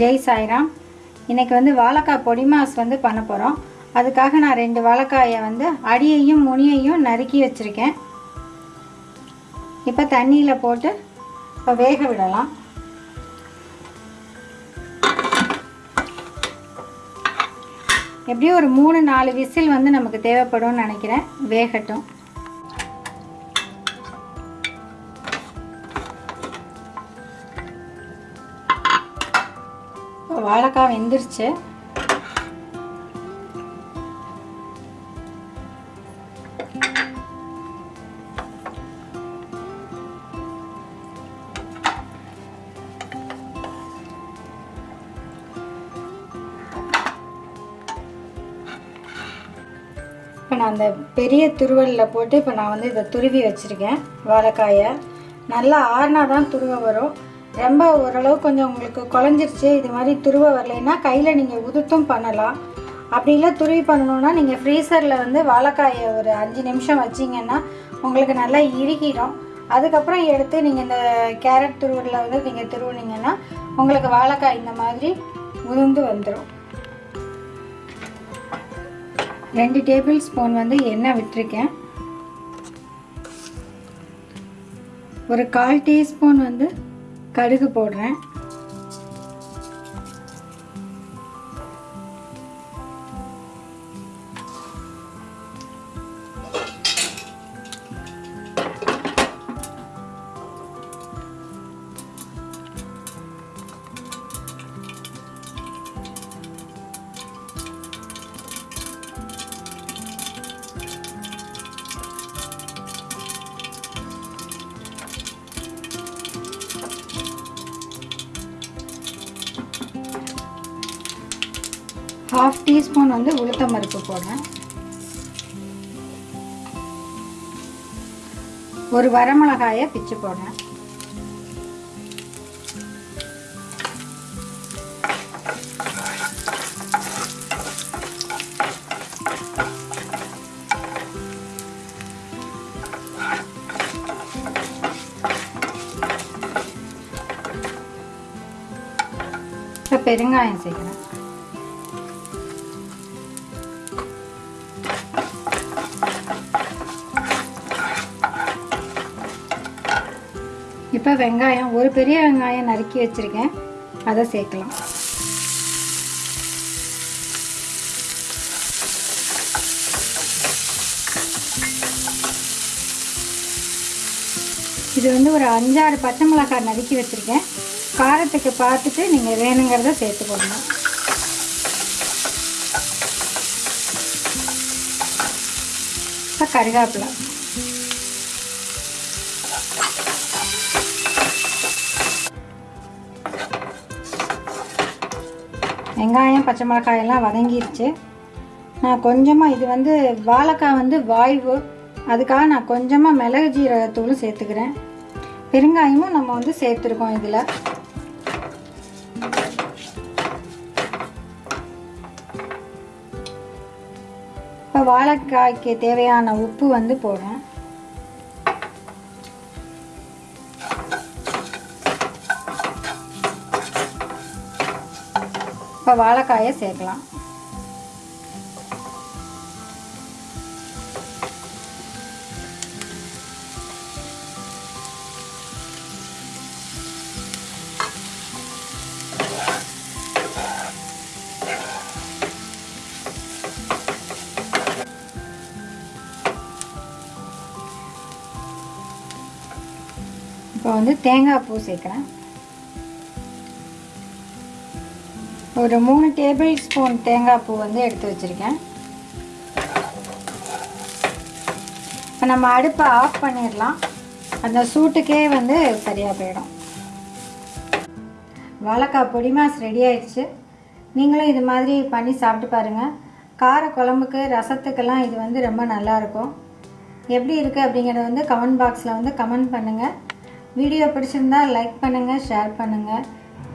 ஜெய் சாய்ராம். இன்றைக்கி வந்து வாழைக்காய் பொடிமாஸ் வந்து பண்ண போகிறோம் அதுக்காக நான் ரெண்டு வாழைக்காயை வந்து அடியையும் முனியையும் நறுக்கி வச்சுருக்கேன். இப்போ தண்ணியில் போட்டு இப்போ வேக விடலாம். எப்படியும் ஒரு மூணு நாலு விசில் வந்து நமக்கு தேவைப்படும்னு நினைக்கிறேன். வேகட்டும். வாழைக்காய் வெந்துருச்சு. இப்போ நான் அந்த பெரிய துருவலில் போட்டு இப்போ நான் வந்து இதை துருவி வச்சுருக்கேன் வாழைக்காயை. நல்லா ஆறுனா தான் துருவ வரும். ரொம்ப ஓரளவு கொஞ்சம் உங்களுக்கு குழஞ்சிருச்சு இது மாதிரி துருவ வரலைன்னா கையில் நீங்கள் உதுத்தும் பண்ணலாம். அப்படி இல்லை துருவி பண்ணணுன்னா நீங்கள் ஃப்ரீசரில் வந்து வாழைக்காயை ஒரு அஞ்சு நிமிஷம் வச்சிங்கன்னா உங்களுக்கு நல்லா இறுகிடும். அதுக்கப்புறம் எடுத்து நீங்கள் இந்த கேரட் துருவலில் வந்து நீங்கள் துருவுனீங்கன்னா உங்களுக்கு வாழைக்காய் இந்த மாதிரி உதிர்ந்து வந்துடும் ரெண்டு டேபிள் ஸ்பூன் வந்து எண்ணெய் விட்டுருக்கேன். ஒரு கால் டீஸ்பூன் வந்து கடுகு போடுறேன். ஹாஃப் டீஸ்பூன் வந்து உளுத்தம் பருப்பு போடுறேன். ஒரு வரமிளகாயை பிச்சு போடுறேன். இப்போ பெருங்காயம் செய்கிறேன் இப்போ வெங்காயம் ஒரு பெரிய வெங்காயம் நறுக்கி வச்சுருக்கேன். அதை சேர்க்கலாம். இது வந்து ஒரு அஞ்சாறு பச்சை மிளகாய் நறுக்கி வச்சுருக்கேன். காரத்துக்கு பார்த்துட்டு நீங்கள் வேணுங்கிறத சேர்த்து போடணும் வெங்காயம் பச்சை மிளகாயெல்லாம் வதங்கிருச்சு. நான் கொஞ்சமாக இது வந்து வாழைக்காய் வந்து வாய்வு. அதுக்காக நான் கொஞ்சமாக மிளகு ஜீரகத்தூளும் சேர்த்துக்கிறேன். பெருங்காயமும் நம்ம வந்து சேர்த்துருக்கோம் இதில். இப்போ வாழைக்காய்க்கு தேவையான உப்பு வந்து போடுறேன். இப்போ வாழைக்காயை சேர்க்கலாம். இப்போ வந்து தேங்காய் பூ சேர்க்குறேன். ஒரு மூணு டேபிள் ஸ்பூன் தேங்காய் பூ வந்து எடுத்து வச்சுருக்கேன். இப்போ நம்ம அடுப்பை ஆஃப் பண்ணிடலாம். அந்த சூட்டுக்கே வந்து சரியாக போயிடும். வாழைக்காய் பொடி மாஸ் ரெடி ஆயிடுச்சு. நீங்களும் இது மாதிரி பண்ணி சாப்பிட்டு பாருங்கள் கார குழம்புக்கு ரசத்துக்கெல்லாம் இது வந்து ரொம்ப நல்லாயிருக்கும் எப்படி இருக்குது அப்படிங்கிறத வந்து கமெண்ட் பாக்ஸில் வந்து கமெண்ட் பண்ணுங்கள் வீடியோ பிடிச்சிருந்தா லைக் பண்ணுங்கள் ஷேர் பண்ணுங்கள்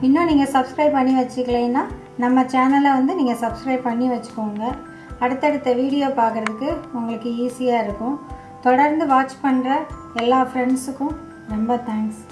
இன்னும் நீங்கள் சப்ஸ்கிரைப் பண்ணி வச்சுக்கலைன்னா நம்ம சேனலை வந்து நீங்கள் சப்ஸ்கிரைப் பண்ணி வச்சுக்கோங்க. அடுத்தடுத்த வீடியோ பார்க்குறதுக்கு உங்களுக்கு ஈஸியாக இருக்கும். தொடர்ந்து வாட்ச் பண்ணுற எல்லா ஃப்ரெண்ட்ஸுக்கும் ரொம்ப தேங்க்ஸ்